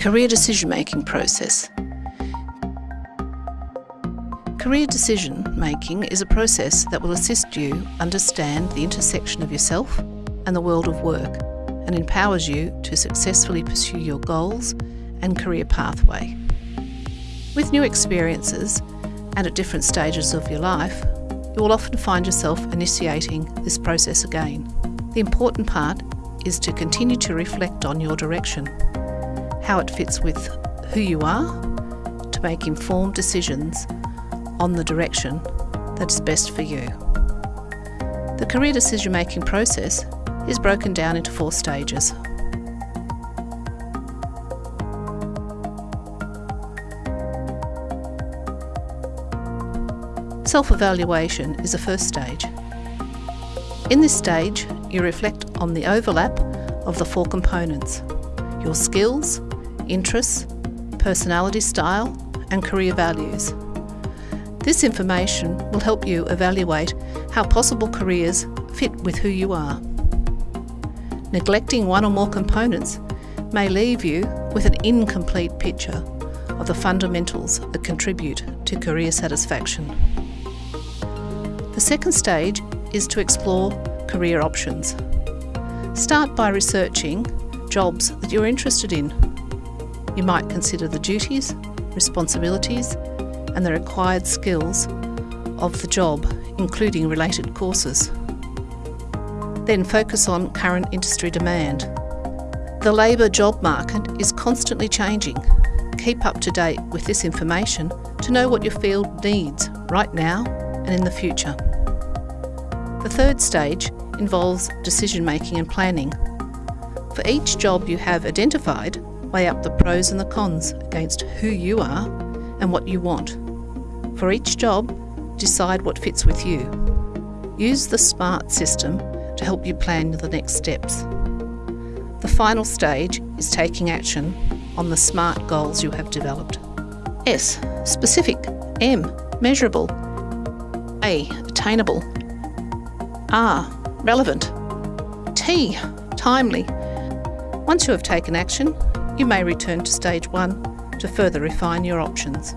Career decision making process. Career decision making is a process that will assist you understand the intersection of yourself and the world of work and empowers you to successfully pursue your goals and career pathway. With new experiences and at different stages of your life, you will often find yourself initiating this process again. The important part is to continue to reflect on your direction, how it fits with who you are, to make informed decisions on the direction that is best for you. The career decision making process is broken down into four stages. Self evaluation is the first stage. In this stage, you reflect on the overlap of the four components your skills, interests, personality style, and career values. This information will help you evaluate how possible careers fit with who you are. Neglecting one or more components may leave you with an incomplete picture of the fundamentals that contribute to career satisfaction. The second stage is to explore career options. Start by researching jobs that you're interested in. You might consider the duties, responsibilities, and the required skills of the job, including related courses. Then focus on current industry demand. The labour job market is constantly changing. Keep up to date with this information to know what your field needs right now and in the future. The third stage involves decision making and planning. For each job you have identified, weigh up the pros and the cons against who you are and what you want. For each job, decide what fits with you. Use the SMART system to help you plan the next steps. The final stage is taking action on the SMART goals you have developed. S. Specific. M. Measurable. A. Attainable. R. Relevant. T. Timely. Once you have taken action, you may return to stage one to further refine your options.